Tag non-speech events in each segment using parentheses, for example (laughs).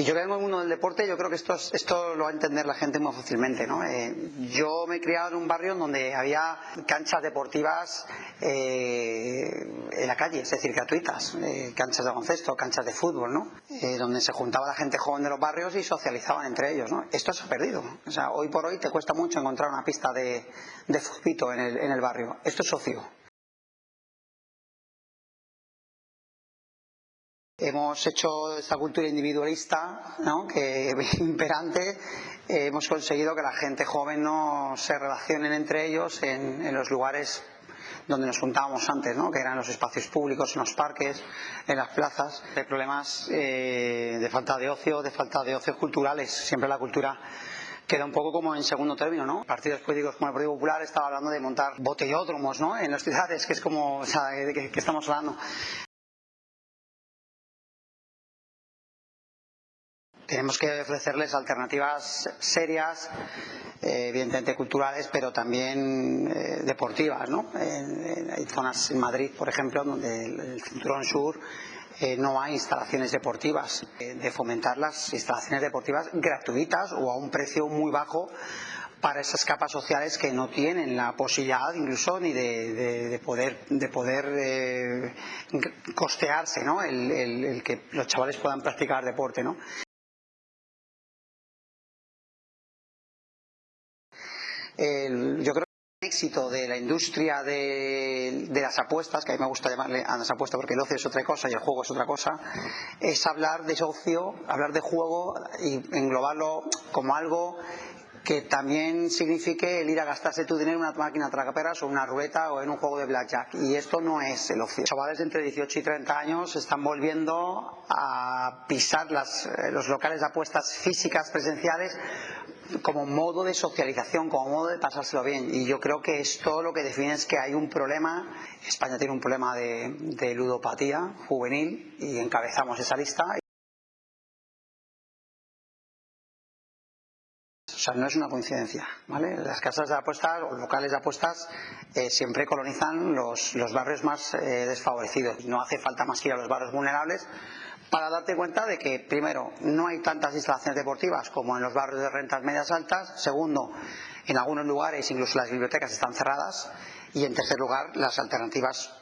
Y yo vengo en mundo del deporte, yo creo que esto, esto lo va a entender la gente muy fácilmente. ¿no? Eh, yo me he criado en un barrio donde había canchas deportivas eh, en la calle, es decir, gratuitas, eh, canchas de baloncesto, canchas de fútbol, ¿no? donde se juntaba la gente joven de los barrios y socializaban entre ellos. ¿no? Esto se ha perdido. O sea, hoy por hoy te cuesta mucho encontrar una pista de, de en el, en el barrio. Esto es ocio. Hemos hecho esta cultura individualista, ¿no? que imperante, hemos conseguido que la gente joven no se relacionen entre ellos en, los lugares donde nos juntábamos antes, ¿no? que eran los espacios públicos, en los parques, en las plazas. Hay problemas eh, de falta de ocio, de falta de ocios culturales. Siempre la cultura queda un poco como en segundo término, ¿no? Partidos políticos como el Partido Popular estaba hablando de montar botellódromos, ¿no? En las ciudades, que es como, o sea, de qué estamos hablando. Tenemos que ofrecerles alternativas serias, eh, evidentemente culturales, pero también eh, deportivas. ¿no? hay zonas en Madrid, por ejemplo, donde el, cinturón sur eh, no hay instalaciones deportivas, de fomentar las instalaciones deportivas gratuitas o a un precio muy bajo para esas capas sociales que no tienen la posibilidad incluso ni de, poder de poder costearse el, el, que los chavales puedan practicar deporte. Yo creo que el éxito de la industria de, las apuestas, que a mí me gusta llamarle a las apuestas porque el ocio es otra cosa y el juego es otra cosa, es hablar de ocio, hablar de juego y englobarlo como algo que también signifique el ir a gastarse tu dinero en una máquina tragaperras o una ruleta o en un juego de blackjack. Y esto no es el ocio. Chavales de entre 18 y 30 años están volviendo a pisar eh, los locales de apuestas físicas presenciales como modo de socialización, como modo de pasárselo bien. Y yo creo que esto lo que define es que hay un problema, España tiene un problema de ludopatía juvenil y encabezamos esa lista. O sea, no es una coincidencia, ¿vale? Las casas de apuestas o locales de apuestas eh, siempre colonizan los, barrios más eh, desfavorecidos. No hace falta más que ir a los barrios vulnerables para darte cuenta de que, primero, no hay tantas instalaciones deportivas como en los barrios de rentas medias altas. Segundo, en algunos lugares incluso las bibliotecas están cerradas. Y en tercer lugar, las alternativas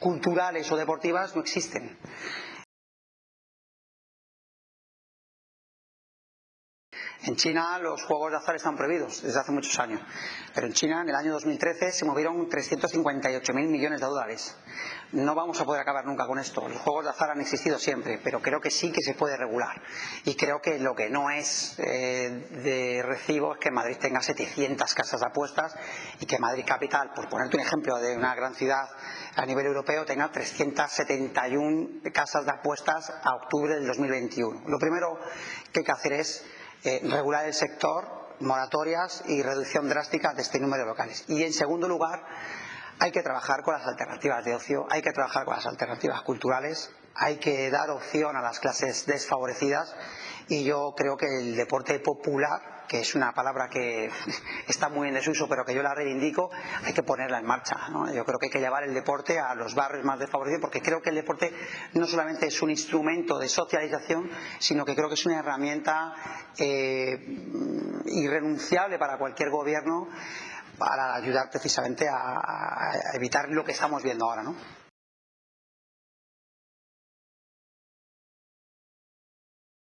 culturales o deportivas no existen. En China los juegos de azar están prohibidos desde hace muchos años, pero en China en el año 2013 se movieron 358.000 millones de dólares. No vamos a poder acabar nunca con esto. Los juegos de azar han existido siempre, pero creo que sí que se puede regular. Y creo que lo que no es eh, de recibo es que Madrid tenga 700 casas de apuestas y que Madrid Capital, por ponerte un ejemplo de una gran ciudad a nivel europeo, tenga 371 casas de apuestas a octubre del 2021. Lo primero que hay que hacer es eh, regular el sector, moratorias y reducción drástica de este número de locales. Y en segundo lugar, hay que trabajar con las alternativas de ocio, hay que trabajar con las alternativas culturales, hay que dar opción a las clases desfavorecidas y yo creo que el deporte popular que es una palabra que (laughs) está muy en desuso, pero que yo la reivindico, hay que ponerla en marcha. Yo creo que hay que llevar el deporte a los barrios más desfavorecidos, porque creo que el deporte no solamente es un instrumento de socialización, sino que creo que es una herramienta eh, irrenunciable para cualquier gobierno para ayudar precisamente a, a evitar lo que estamos viendo ahora. ¿no?